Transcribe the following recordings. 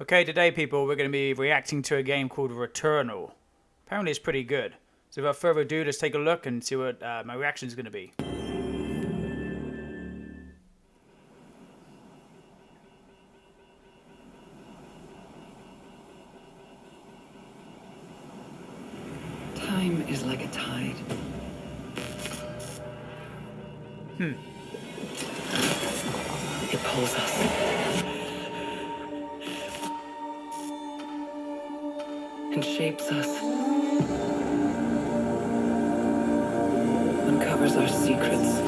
Okay, today, people, we're going to be reacting to a game called Returnal. Apparently, it's pretty good. So, without further ado, let's take a look and see what uh, my reaction is going to be. Time is like a tide. Hmm. It pulls us. And shapes us. Uncovers our secrets.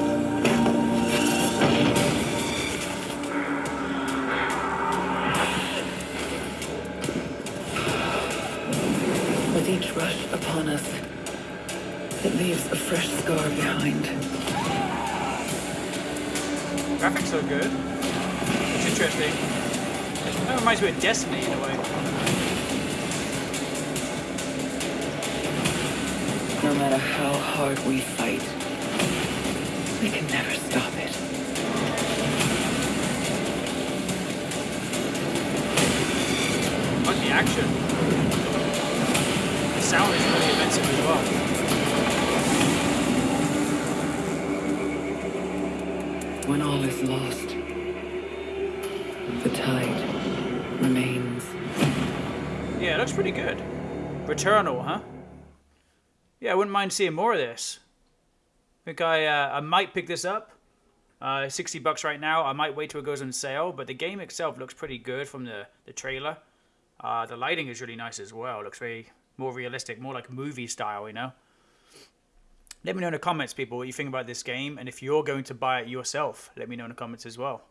With each rush upon us, it leaves a fresh scar behind. Graphics are good. It's interesting. That reminds me of Destiny in a way. No matter how hard we fight, we can never stop it. The action. The sound is really immersive as well. When all is lost, the tide remains. Yeah, it looks pretty good. Returnal, huh? Yeah, I wouldn't mind seeing more of this. I think I uh, I might pick this up. Uh, 60 bucks right now. I might wait till it goes on sale, but the game itself looks pretty good from the, the trailer. Uh, the lighting is really nice as well. It looks very more realistic, more like movie style, you know? Let me know in the comments, people, what you think about this game, and if you're going to buy it yourself, let me know in the comments as well.